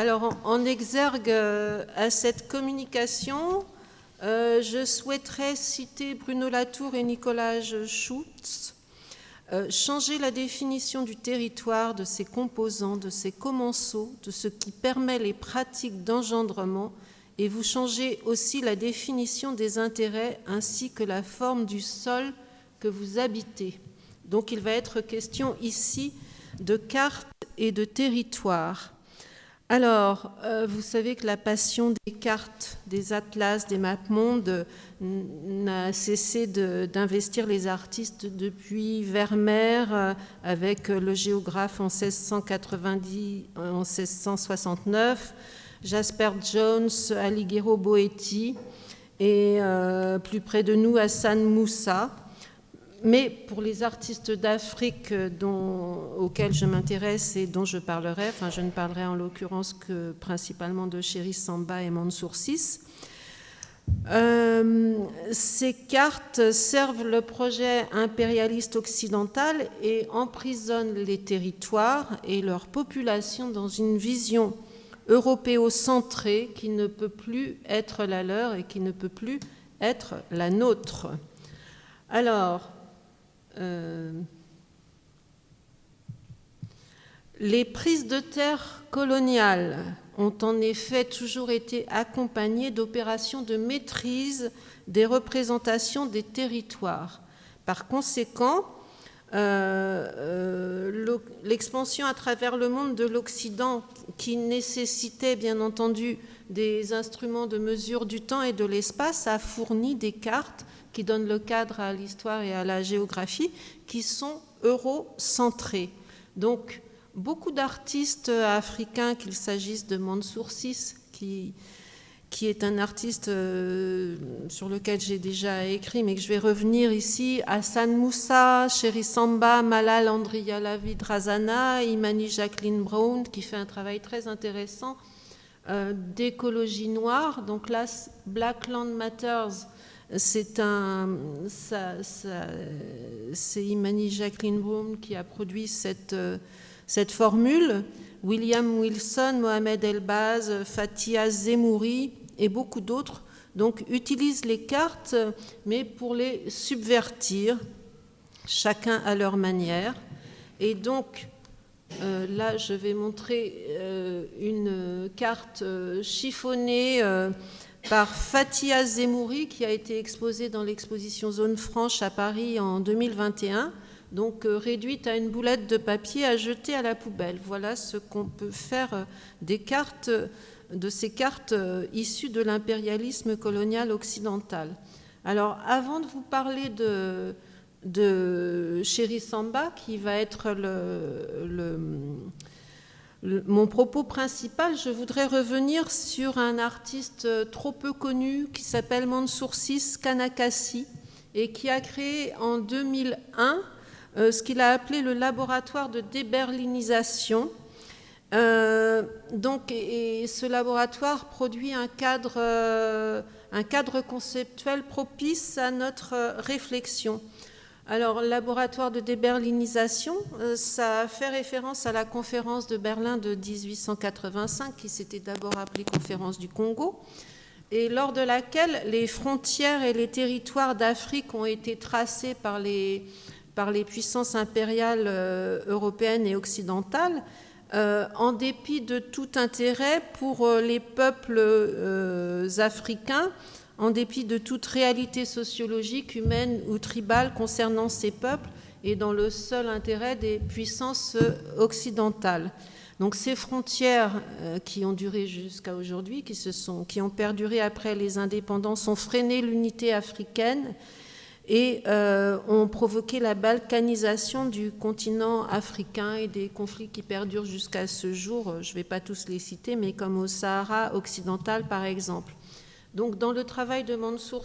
Alors, en, exergue euh, à cette communication, euh, je souhaiterais citer Bruno Latour et Nicolas Schutz. Euh, changer la définition du territoire, de ses composants, de ses commensaux, de ce qui permet les pratiques d'engendrement, et vous changez aussi la définition des intérêts ainsi que la forme du sol que vous habitez. Donc il va être question ici de carte et de territoire. Alors, euh, vous savez que la passion des cartes, des atlas, des maps-mondes n'a cessé d'investir les artistes depuis Vermeer euh, avec le géographe en 1690, en 1669, Jasper Jones, Alighiero Boetti et euh, plus près de nous Hassan Moussa mais pour les artistes d'Afrique auxquels je m'intéresse et dont je parlerai, enfin je ne parlerai en l'occurrence que principalement de Chéri Samba et Mansour VI, euh, ces cartes servent le projet impérialiste occidental et emprisonnent les territoires et leur population dans une vision européocentrée qui ne peut plus être la leur et qui ne peut plus être la nôtre. Alors, les prises de terre coloniales ont en effet toujours été accompagnées d'opérations de maîtrise des représentations des territoires. Par conséquent, euh, euh, l'expansion à travers le monde de l'Occident, qui nécessitait bien entendu des instruments de mesure du temps et de l'espace, a fourni des cartes qui donnent le cadre à l'histoire et à la géographie, qui sont eurocentrés. Donc, beaucoup d'artistes africains, qu'il s'agisse de Mansour VI, qui, qui est un artiste euh, sur lequel j'ai déjà écrit, mais que je vais revenir ici, Hassan Moussa, Chéri Samba, Malal Andriya Lavid Razana, Imani Jacqueline Brown, qui fait un travail très intéressant euh, d'écologie noire. Donc là, Black Land Matters, c'est Imani Jacqueline Broom qui a produit cette, cette formule. William Wilson, Mohamed Elbaz, Fatia Zemouri et beaucoup d'autres donc utilisent les cartes, mais pour les subvertir, chacun à leur manière. Et donc, euh, là, je vais montrer euh, une carte euh, chiffonnée par Fatia Zemouri qui a été exposée dans l'exposition Zone Franche à Paris en 2021, donc euh, réduite à une boulette de papier à jeter à la poubelle. Voilà ce qu'on peut faire euh, des cartes, de ces cartes euh, issues de l'impérialisme colonial occidental. Alors, avant de vous parler de Chéri Samba, qui va être le mon propos principal, je voudrais revenir sur un artiste euh, trop peu connu qui s'appelle Mansour VI Kanakasi et qui a créé en 2001 euh, ce qu'il a appelé le laboratoire de déberlinisation. Euh, donc, et, ce laboratoire produit un cadre, un cadre conceptuel propice à notre réflexion. Alors, laboratoire de déberlinisation, euh, ça fait référence à la conférence de Berlin de 1885, qui s'était d'abord appelée conférence du Congo, et lors de laquelle les frontières et les territoires d'Afrique ont été tracés par les, puissances impériales euh, européennes et occidentales, euh, en dépit de tout intérêt pour les peuples africains en dépit de toute réalité sociologique, humaine ou tribale concernant ces peuples et dans le seul intérêt des puissances occidentales. Donc ces frontières euh, qui ont duré jusqu'à aujourd'hui, qui, qui ont perduré après les indépendances, ont freiné l'unité africaine et euh, ont provoqué la balkanisation du continent africain et des conflits qui perdurent jusqu'à ce jour. Je ne vais pas tous les citer, mais comme au Sahara occidental par exemple. Donc dans le travail de Mansour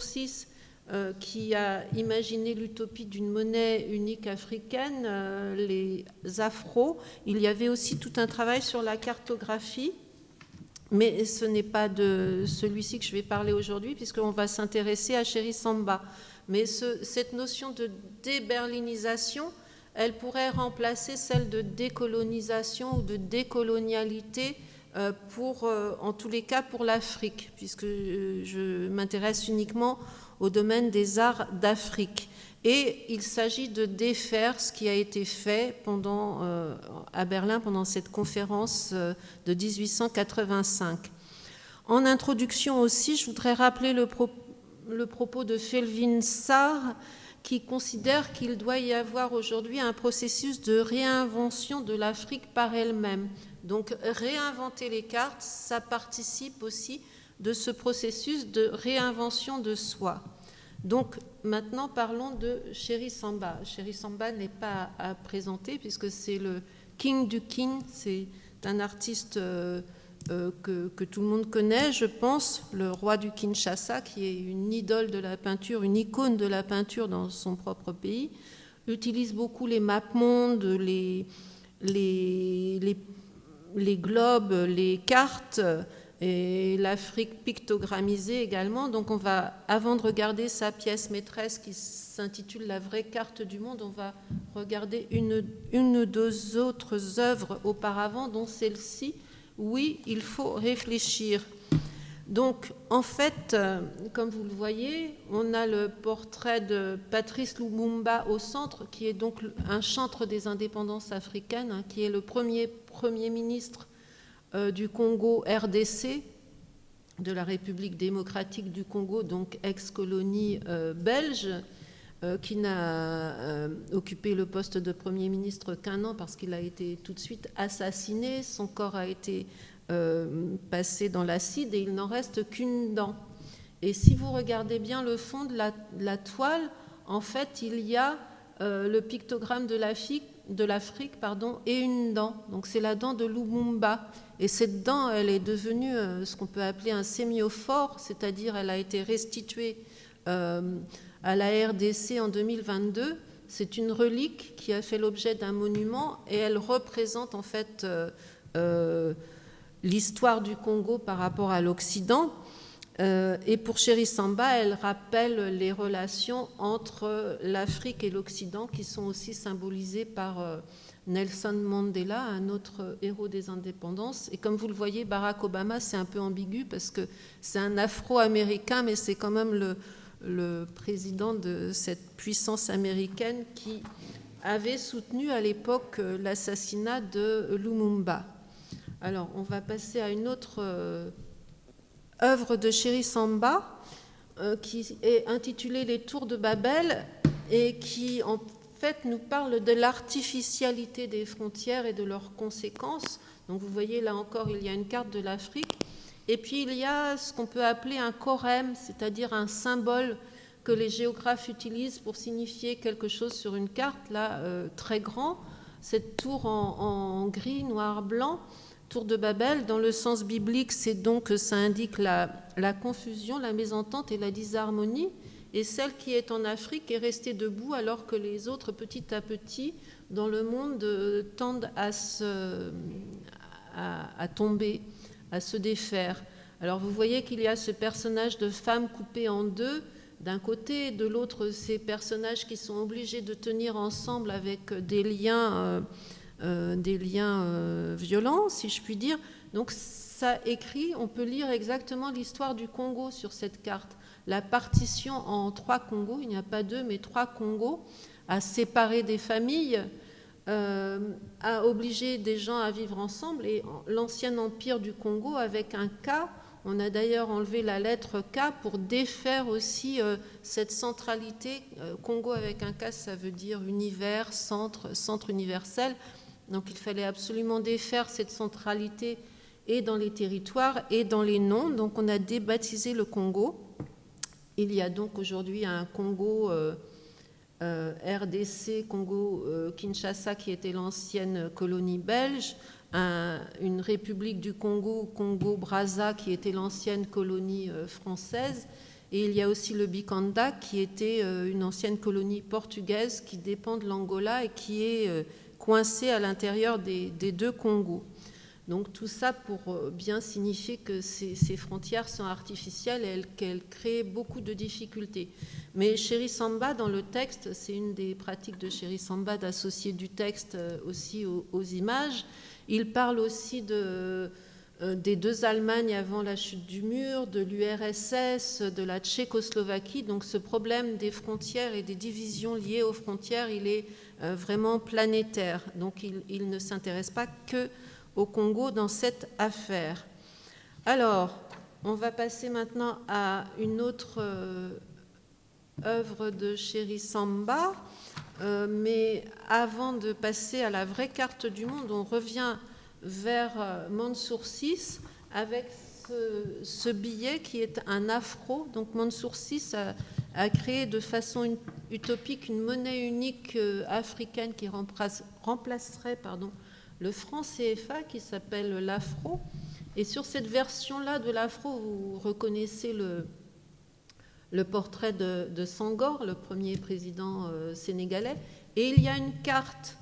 euh, qui a imaginé l'utopie d'une monnaie unique africaine, euh, les afros, il y avait aussi tout un travail sur la cartographie, mais ce n'est pas de celui-ci que je vais parler aujourd'hui, puisqu'on va s'intéresser à Chéri Samba. Mais cette notion de déberlinisation, elle pourrait remplacer celle de décolonisation ou de décolonialité pour, en tous les cas pour l'Afrique, puisque je m'intéresse uniquement au domaine des arts d'Afrique. Et il s'agit de défaire ce qui a été fait à Berlin pendant cette conférence de 1885. En introduction aussi, je voudrais rappeler le, le propos de Felvin Sarr, qui considère qu'il doit y avoir aujourd'hui un processus de réinvention de l'Afrique par elle-même. Donc réinventer les cartes, ça participe aussi de ce processus de réinvention de soi. Donc maintenant parlons de Chéri Samba. Chéri Samba n'est pas à présenter puisque c'est le King du King, c'est un artiste euh, euh, que, tout le monde connaît, je pense, le roi du Kinshasa, qui est une idole de la peinture, une icône de la peinture dans son propre pays, utilise beaucoup les mapmondes, les, les globes, les cartes et l'Afrique pictogrammisée également. Donc on va, avant de regarder sa pièce maîtresse qui s'intitule La vraie carte du monde, on va regarder une, une ou deux autres œuvres auparavant, dont celle-ci, oui, il faut réfléchir. Donc, en fait, euh, comme vous le voyez, on a le portrait de Patrice Lumumba au centre, qui est donc un chantre des indépendances africaines, hein, qui est le premier Premier ministre euh, du Congo RDC, de la République démocratique du Congo, donc ex-colonie euh, belge, qui n'a occupé le poste de Premier ministre qu'un an parce qu'il a été tout de suite assassiné, son corps a été euh, passé dans l'acide et il n'en reste qu'une dent. Et si vous regardez bien le fond de la, toile, en fait, il y a le pictogramme de l'Afrique et une dent. Donc c'est la dent de Lumumba. Et cette dent, elle est devenue ce qu'on peut appeler un sémiophore, c'est-à-dire elle a été restituée à la RDC en 2022. C'est une relique qui a fait l'objet d'un monument et elle représente en fait euh, euh, l'histoire du Congo par rapport à l'Occident. Euh, et pour Chéri Samba, elle rappelle les relations entre l'Afrique et l'Occident qui sont aussi symbolisées par Nelson Mandela, un autre héros des indépendances. Et comme vous le voyez, Barack Obama, c'est un peu ambigu parce que c'est un afro-américain, mais c'est quand même le, le président de cette puissance américaine qui avait soutenu à l'époque euh, l'assassinat de Lumumba. Alors, on va passer à une autre euh, œuvre de Chéri Samba euh, qui est intitulée Les Tours de Babel et qui, en fait, nous parle de l'artificialité des frontières et de leurs conséquences. Donc, vous voyez là encore, il y a une carte de l'Afrique et puis il y a ce qu'on peut appeler un chorème, c'est-à-dire un symbole que les géographes utilisent pour signifier quelque chose sur une carte, là, euh, très grand. Cette tour en, gris, noir, blanc, tour de Babel, dans le sens biblique, c'est donc que ça indique la, confusion, la mésentente et la disharmonie. Et celle qui est en Afrique est restée debout alors que les autres, petit à petit, dans le monde, euh, tendent à, se, à tomber à se défaire. Alors vous voyez qu'il y a ce personnage de femme coupée en deux d'un côté, de l'autre ces personnages qui sont obligés de tenir ensemble avec des liens, euh, euh, des liens euh, violents, si je puis dire. Donc ça écrit, on peut lire exactement l'histoire du Congo sur cette carte. La partition en trois Congos, il n'y a pas deux, mais trois Congos, a séparé des familles, euh, a obligé des gens à vivre ensemble. Et l'ancien empire du Congo, avec un K, on a d'ailleurs enlevé la lettre K pour défaire aussi euh, cette centralité. Congo avec un K, ça veut dire univers, centre, centre universel. Donc il fallait absolument défaire cette centralité et dans les territoires et dans les noms. Donc on a débaptisé le Congo. Il y a donc aujourd'hui un Congo euh, RDC, Congo-Kinshasa, euh, qui était l'ancienne colonie belge, une république du Congo, Congo-Brazza, qui était l'ancienne colonie euh, française, et il y a aussi le Bikanda, qui était une ancienne colonie portugaise qui dépend de l'Angola et qui est coincée à l'intérieur des, deux Congos. Donc tout ça pour bien signifier que ces, frontières sont artificielles et qu'elles créent beaucoup de difficultés. Mais Chéri Samba, dans le texte, c'est une des pratiques de Chéri Samba d'associer du texte euh, aussi aux, images. Il parle aussi euh, des deux Allemagnes avant la chute du mur, de l'URSS, de la Tchécoslovaquie. Donc ce problème des frontières et des divisions liées aux frontières, il est euh, vraiment planétaire. Donc il, ne s'intéresse pas que au Congo dans cette affaire. Alors, on va passer maintenant à une autre euh, œuvre de Chéri Samba. mais avant de passer à la vraie carte du monde, on revient vers euh, Mansour avec ce, billet qui est un afro. Donc Mansour VI a, créé de façon utopique une monnaie unique euh, africaine qui remplacerait pardon, le franc CFA qui s'appelle l'afro. Et sur cette version-là de l'afro, vous reconnaissez le, portrait de, Sangor, le premier président euh, sénégalais. Et il y a une carte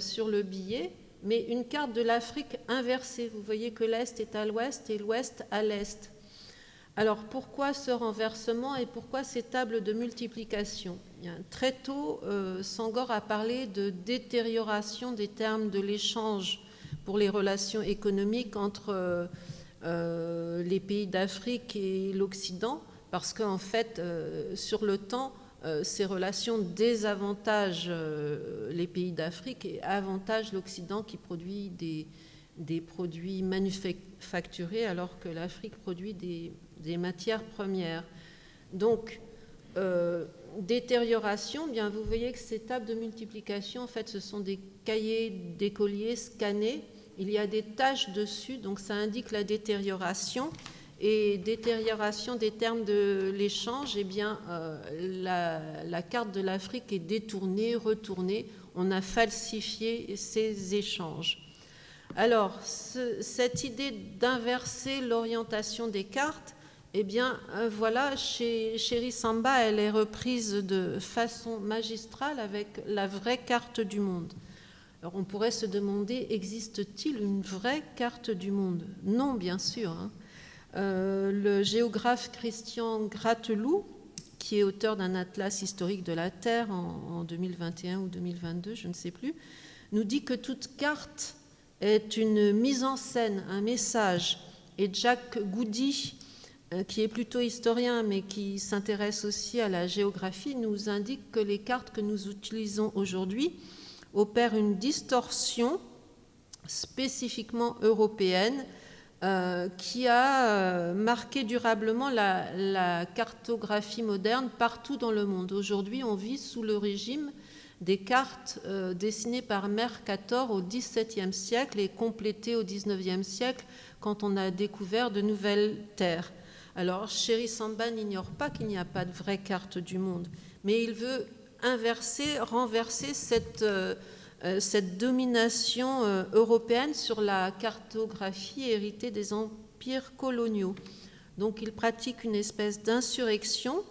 sur le billet mais une carte de l'Afrique inversée. Vous voyez que l'Est est à l'Ouest et l'Ouest à l'Est. Alors pourquoi ce renversement et pourquoi ces tables de multiplication? Très tôt, euh, Sangor a parlé de détérioration des termes de l'échange pour les relations économiques entre euh, les pays d'Afrique et l'Occident, parce qu'en fait, euh, sur le temps, euh, ces relations désavantagent euh, les pays d'Afrique et avantagent l'Occident qui produit des, produits manufacturés alors que l'Afrique produit des, matières premières. Donc, euh, détérioration, bien vous voyez que ces tables de multiplication, en fait, ce sont des cahiers d'écoliers scannés. Il y a des taches dessus, donc ça indique la détérioration et détérioration des termes de l'échange, eh bien, euh, la, carte de l'Afrique est détournée, retournée. On a falsifié ces échanges. Alors, cette idée d'inverser l'orientation des cartes, eh bien, euh, voilà, chez Chéri Samba, elle est reprise de façon magistrale avec la vraie carte du monde. Alors, on pourrait se demander, existe-t-il une vraie carte du monde? Non, bien sûr. Hein. Euh, le géographe Christian Gratelou, qui est auteur d'un atlas historique de la Terre en, 2021 ou 2022, je ne sais plus, nous dit que toute carte est une mise en scène, un message. Et Jack Goody, euh, qui est plutôt historien mais qui s'intéresse aussi à la géographie, nous indique que les cartes que nous utilisons aujourd'hui opèrent une distorsion spécifiquement européenne euh, qui a euh, marqué durablement la, cartographie moderne partout dans le monde. Aujourd'hui, on vit sous le régime des cartes euh, dessinées par Mercator au XVIIe siècle et complétées au XIXe siècle quand on a découvert de nouvelles terres. Alors, Chéri Samba n'ignore pas qu'il n'y a pas de vraie carte du monde, mais il veut inverser, renverser cette cette domination euh, européenne sur la cartographie héritée des empires coloniaux. Donc il pratique une espèce d'insurrection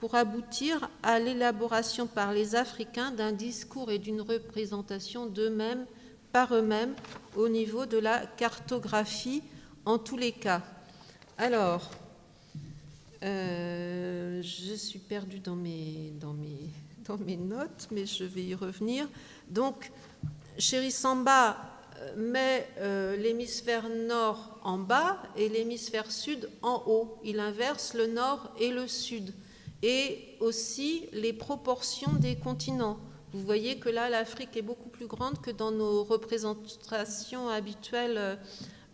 pour aboutir à l'élaboration par les Africains d'un discours et d'une représentation d'eux-mêmes par eux-mêmes au niveau de la cartographie en tous les cas. Alors, euh, je suis perdue dans mes, dans, mes, dans mes notes, mais je vais y revenir. Donc, Samba euh, met euh, l'hémisphère nord en bas et l'hémisphère sud en haut. Il inverse le nord et le sud. Et aussi les proportions des continents. Vous voyez que là, l'Afrique est beaucoup plus grande que dans nos représentations habituelles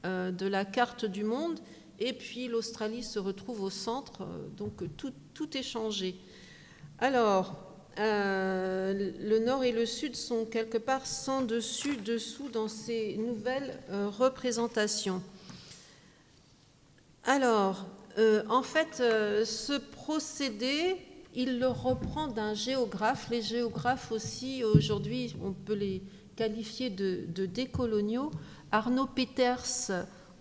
euh, de la carte du monde. Et puis l'Australie se retrouve au centre, donc tout, tout est changé. Alors, euh, le nord et le sud sont quelque part sans dessus, dessous dans ces nouvelles euh, représentations. Alors, euh, en fait, ce procédé, il le reprend d'un géographe. Les géographes aussi, aujourd'hui, on peut les qualifier de, de décoloniaux. Arnaud Peters,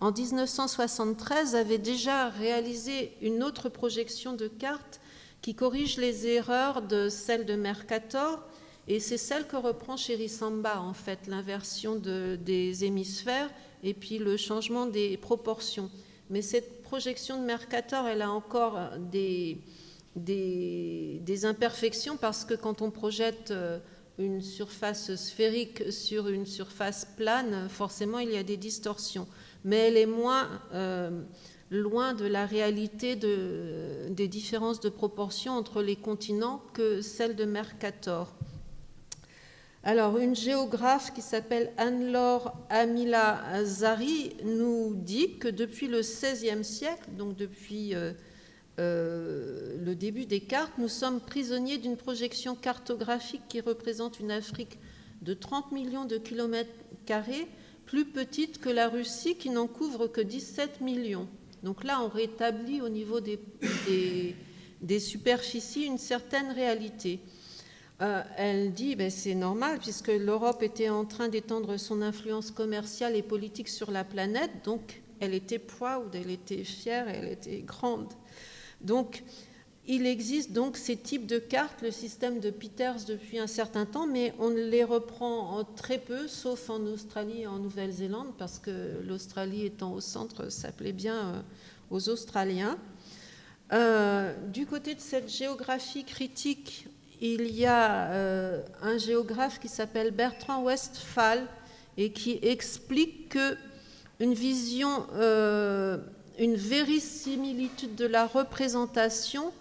en 1973, avait déjà réalisé une autre projection de carte qui corrige les erreurs de celle de Mercator, et c'est celle que reprend Samba, en fait, l'inversion des hémisphères et puis le changement des proportions. Mais cette projection de Mercator, elle a encore des, des, imperfections parce que quand on projette euh, une surface sphérique sur une surface plane, forcément il y a des distorsions. mais elle est moins loin de la réalité des différences de proportion entre les continents que celle de Mercator. Alors, une géographe qui s'appelle Anne-Laure Amila Zari nous dit que depuis le XVIe siècle, donc depuis euh, euh, le début des cartes, nous sommes prisonniers d'une projection cartographique qui représente une Afrique de 30 millions de kilomètres carrés, plus petite que la Russie qui n'en couvre que 17 millions. Donc là, on rétablit au niveau des, superficies une certaine réalité. Euh, elle dit ben, c'est normal puisque l'Europe était en train d'étendre son influence commerciale et politique sur la planète, donc elle était proud, elle était fière, elle était grande. Donc il existe donc ces types de cartes, le système de Peters depuis un certain temps, mais on les reprend très peu, sauf en Australie et en Nouvelle-Zélande, parce que l'Australie étant au centre, ça plaît bien euh, aux Australiens. Euh, du côté de cette géographie critique, il y a euh, un géographe qui s'appelle Bertrand Westphal et qui explique que une vision, une vérisimilitude de la représentation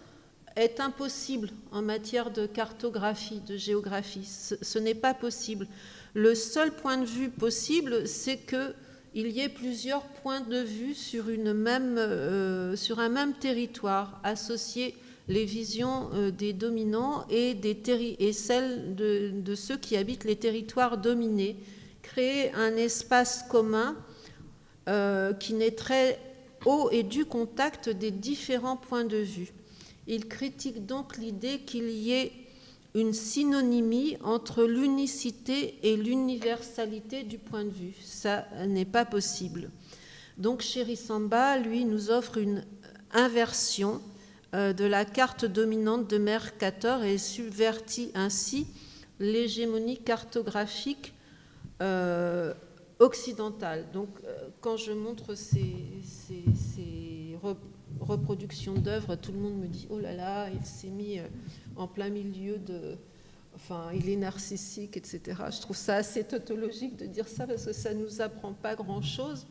est impossible en matière de cartographie, de géographie. Ce, n'est pas possible. Le seul point de vue possible, c'est qu'il y ait plusieurs points de vue sur, euh, un même territoire associé les visions euh, des dominants et, des et celles de, ceux qui habitent les territoires dominés, créer un espace commun euh, qui naîtrait au et du contact des différents points de vue. Il critique donc l'idée qu'il y ait une synonymie entre l'unicité et l'universalité du point de vue. Ça n'est pas possible. Donc Samba, lui, nous offre une inversion euh, de la carte dominante de Mercator et subvertit ainsi l'hégémonie cartographique euh, occidentale. Donc, euh, quand je montre ces, reproductions d'œuvres, tout le monde me dit Oh là là, il s'est mis en plein milieu de. Enfin, il est narcissique, etc. Je trouve ça assez tautologique de dire ça parce que ça ne nous apprend pas grand-chose.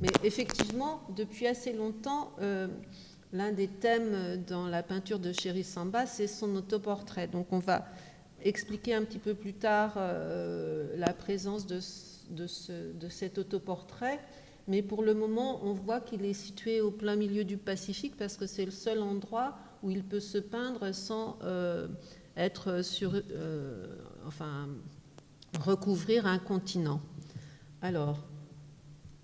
Mais effectivement, depuis assez longtemps, L'un des thèmes dans la peinture de Chéri Samba, c'est son autoportrait. Donc on va expliquer un petit peu plus tard euh, la présence de, cet autoportrait. Mais pour le moment, on voit qu'il est situé au plein milieu du Pacifique parce que c'est le seul endroit où il peut se peindre sans euh, être sur, euh, enfin, recouvrir un continent. Alors,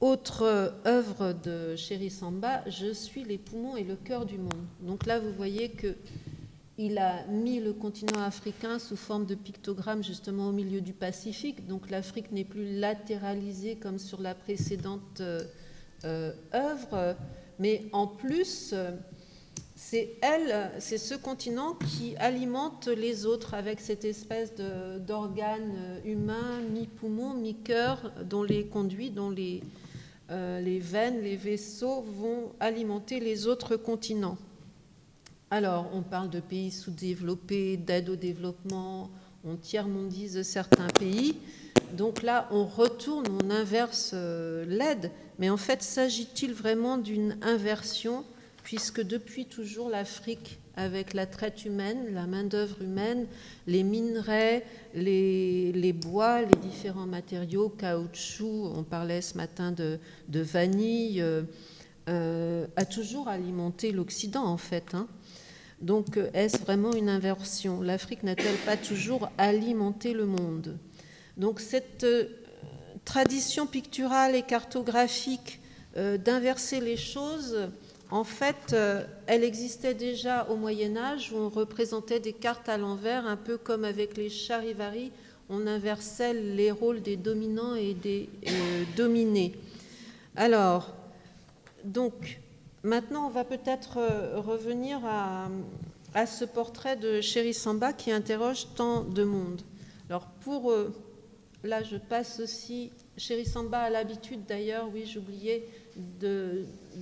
autre œuvre de Chéri Samba, Je suis les poumons et le cœur du monde. Donc là, vous voyez que il a mis le continent africain sous forme de pictogramme justement au milieu du Pacifique. Donc l'Afrique n'est plus latéralisée comme sur la précédente euh, œuvre, mais en plus, c'est elle, c'est ce continent qui alimente les autres avec cette espèce d'organe humain, mi-poumon, mi-cœur, dont les conduits, dont euh, les veines, les vaisseaux vont alimenter les autres continents. Alors, on parle de pays sous-développés, d'aide au développement, on tiers-mondise certains pays. Donc là, on retourne, on inverse euh, l'aide. Mais en fait, s'agit-il vraiment d'une inversion, puisque depuis toujours, l'Afrique avec la traite humaine, la main-d'œuvre humaine, les minerais, les, bois, les différents matériaux, caoutchouc, on parlait ce matin de, vanille, euh, euh, a toujours alimenté l'Occident en fait. Hein. Donc est-ce vraiment une inversion? L'Afrique n'a-t-elle pas toujours alimenté le monde? Donc cette euh, tradition picturale et cartographique d'inverser les choses, en fait, euh, elle existait déjà au Moyen Âge où on représentait des cartes à l'envers, un peu comme avec les charivari, on inversait les rôles des dominants et des euh, dominés. Alors, donc, maintenant, on va peut-être euh, revenir à, ce portrait de Chéri Samba qui interroge tant de monde. Alors, pour... là, je passe aussi... Chéri Samba a l'habitude, d'ailleurs, oui, j'oubliais,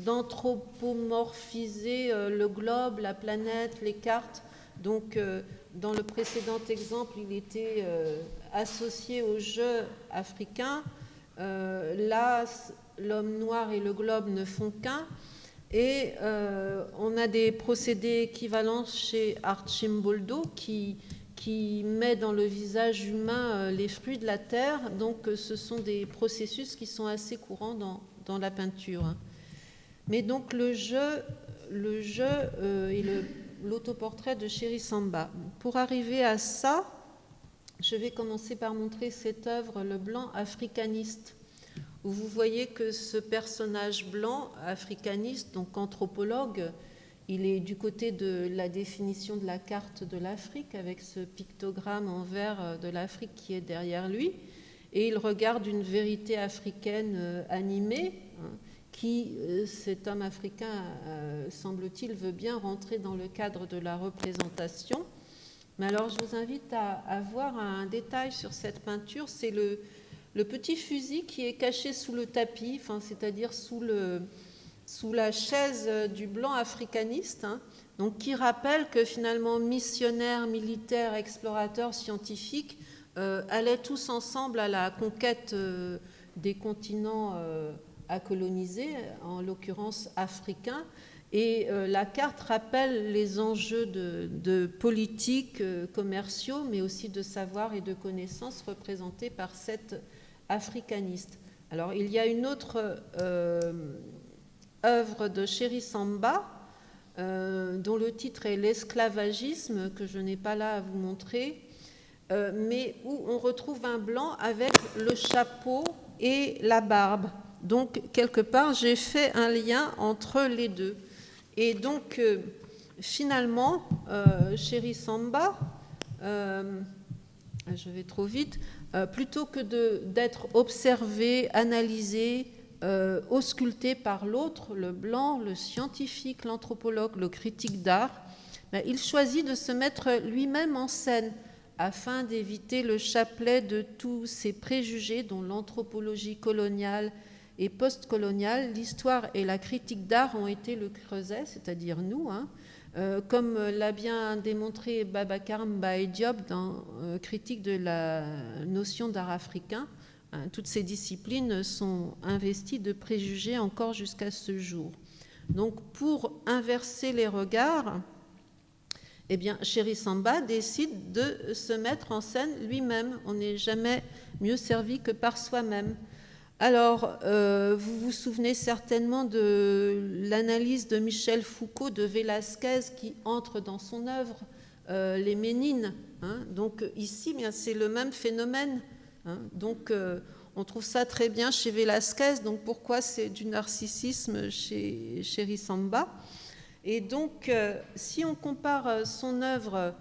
d'anthropomorphiser euh, le globe, la planète, les cartes. Donc, euh, dans le précédent exemple, il était euh, associé au jeu africain. là, l'homme noir et le globe ne font qu'un. Et euh, on a des procédés équivalents chez Archimboldo qui, qui met dans le visage humain euh, les fruits de la terre. Donc euh, ce sont des processus qui sont assez courants dans, dans la peinture. Mais donc le jeu, le jeu et l'autoportrait de Chéri Samba. Pour arriver à ça, je vais commencer par montrer cette œuvre, Le blanc africaniste où vous voyez que ce personnage blanc, africaniste, donc anthropologue, il est du côté de la définition de la carte de l'Afrique, avec ce pictogramme en vert euh, de l'Afrique qui est derrière lui, et il regarde une vérité africaine euh, animée, hein, qui, euh, cet homme africain, semble-t-il, veut bien rentrer dans le cadre de la représentation. Mais alors, je vous invite à, à voir un détail sur cette peinture, c'est le, le petit fusil qui est caché sous le tapis, c'est-à-dire sous, la chaise du blanc africaniste, hein, qui rappelle que finalement missionnaires, militaires, explorateurs, scientifiques euh, allaient tous ensemble à la conquête euh, des continents euh, à coloniser, en l'occurrence africains. Et la carte rappelle les enjeux de, de politique, commerciaux, mais aussi de savoir et de connaissances représentés par cette Alors, il y a une autre euh, œuvre de Chéri Samba, euh, dont le titre est L'esclavagisme, que je n'ai pas là à vous montrer, euh, mais où on retrouve un blanc avec le chapeau et la barbe. Donc, quelque part, j'ai fait un lien entre les deux. Et donc, finalement, Chéri Samba, je vais trop vite, euh, plutôt que d'être observé, analysé, euh, ausculté par l'autre, le blanc, le scientifique, l'anthropologue, le critique d'art, ben, il choisit de se mettre lui-même en scène afin d'éviter le chapelet de tous ces préjugés dont l'anthropologie coloniale et postcoloniale, l'histoire et la critique d'art ont été le creuset, c'est-à-dire nous, hein, euh, comme l'a bien démontré Babacar Diop dans euh, Critique de la notion d'art africain, hein, toutes ces disciplines sont investies de préjugés encore jusqu'à ce jour. Donc pour inverser les regards, eh bien, Chéri Samba décide de se mettre en scène lui-même. On n'est jamais mieux servi que par soi-même. Alors, euh, vous vous souvenez certainement de l'analyse de Michel Foucault de Velázquez qui entre dans son œuvre, euh, Les Ménines. Hein. Donc ici, c'est le même phénomène. Hein. Donc euh, on trouve ça très bien chez Velázquez. Donc pourquoi c'est du narcissisme chez, chez Rissamba? Et donc, si on compare son œuvre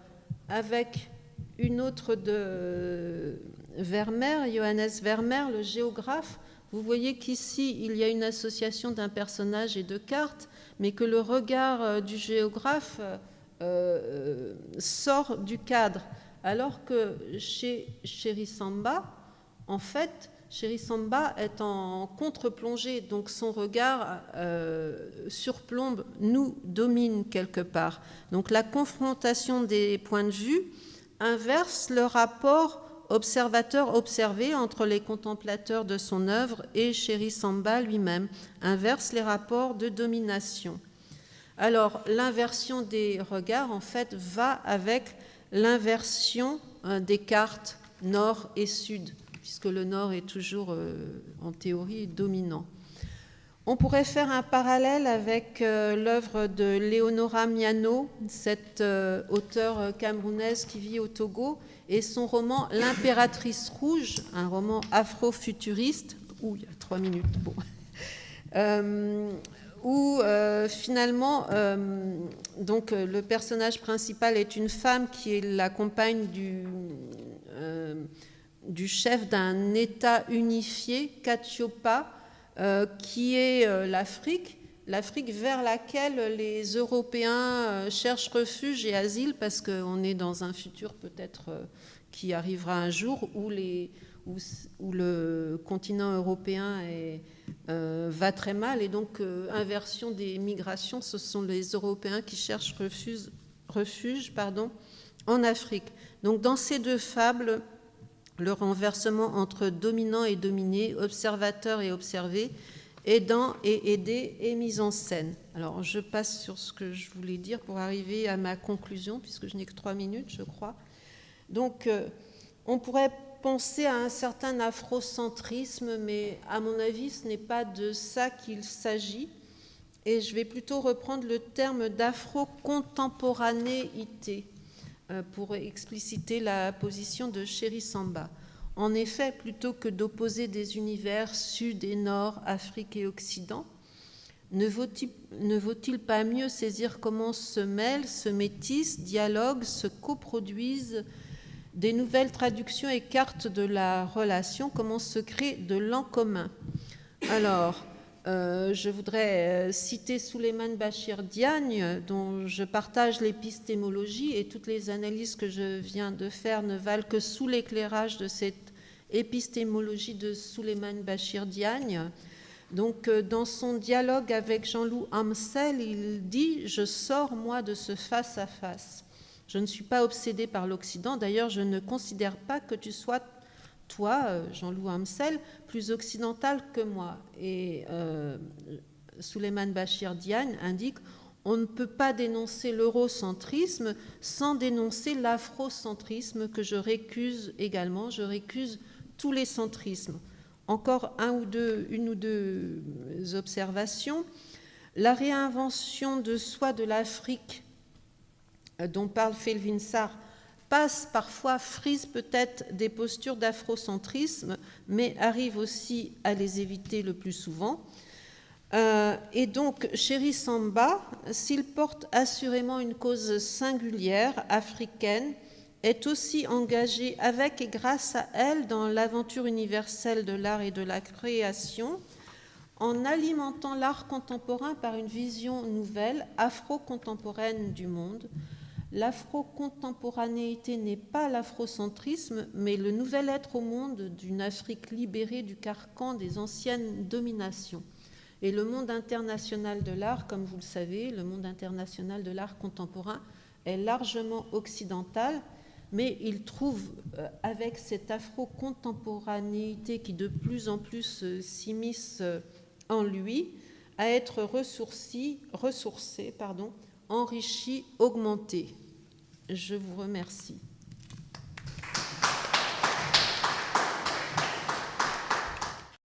avec une autre de Vermeer, Johannes Vermeer, le géographe, vous voyez qu'ici, il y a une association d'un personnage et de cartes, mais que le regard euh, du géographe euh, euh, sort du cadre. Alors que chez Samba, en fait, Samba est en contre-plongée, donc son regard surplombe, nous domine quelque part. Donc la confrontation des points de vue inverse le rapport observateur observé entre les contemplateurs de son œuvre et Chéri Samba lui-même, inverse les rapports de domination. Alors l'inversion des regards, en fait, va avec l'inversion euh, des cartes nord et sud, puisque le nord est toujours, euh, en théorie, dominant. On pourrait faire un parallèle avec euh, l'œuvre de Leonora Miano, cette auteure camerounaise qui vit au Togo et son roman L'impératrice rouge, un roman afro-futuriste, où il y a trois minutes, bon, euh, où euh, finalement, euh, donc, le personnage principal est une femme qui est la compagne du, du chef d'un État unifié, Katiopa, qui est l'Afrique l'Afrique vers laquelle les Européens euh, cherchent refuge et asile parce qu'on est dans un futur peut-être euh, qui arrivera un jour où, le continent européen euh, va très mal et donc inversion des migrations, ce sont les Européens qui cherchent refuge, en Afrique. Donc dans ces deux fables, le renversement entre dominant et dominé, observateur et observé, aidant et aidé et mise en scène. Alors je passe sur ce que je voulais dire pour arriver à ma conclusion, puisque je n'ai que trois minutes, je crois. Donc euh, on pourrait penser à un certain afrocentrisme, mais à mon avis, ce n'est pas de ça qu'il s'agit. Et je vais plutôt reprendre le terme d'afro-contemporanéité euh, pour expliciter la position de Chéri Samba. En effet, plutôt que d'opposer des univers sud et nord, Afrique et Occident, ne vaut-il pas mieux saisir comment se mêlent, se métissent, dialoguent, se coproduisent des nouvelles traductions et cartes de la relation, comment se crée de l'en commun? Alors, euh, je voudrais euh, citer Souleymane Bachir Diagne, dont je partage l'épistémologie et toutes les analyses que je viens de faire ne valent que sous l'éclairage de cette épistémologie de Souleymane Bachir Diagne. Donc, euh, dans son dialogue avec Jean-Loup Amsel, il dit Je sors, moi, de ce face-à-face. Je ne suis pas obsédé par l'Occident. D'ailleurs, je ne considère pas que tu sois toi, euh, Jean-Loup Amsel, plus occidental que moi. Et euh, Bachir Diagne indique on ne peut pas dénoncer l'eurocentrisme sans dénoncer l'afrocentrisme que je récuse également. Je récuse tous les centrismes. Encore un ou deux, une ou deux observations. La réinvention de soi de l'Afrique euh, dont parle Felvinsar passe parfois, frise peut-être des postures d'afrocentrisme, mais arrive aussi à les éviter le plus souvent. Euh, et donc, Chéri Samba, s'il porte assurément une cause singulière, africaine, est aussi engagé avec et grâce à elle dans l'aventure universelle de l'art et de la création, en alimentant l'art contemporain par une vision nouvelle, afro-contemporaine du monde, L'afro-contemporanéité n'est pas l'afrocentrisme, mais le nouvel être au monde d'une Afrique libérée du carcan des anciennes dominations. Et le monde international de l'art, comme vous le savez, le monde international de l'art contemporain est largement occidental, mais il trouve, euh, avec cette afro-contemporanéité qui de plus en plus euh, s'immisce euh, en lui, à être ressourcé, pardon, enrichi, augmenté. Je vous remercie.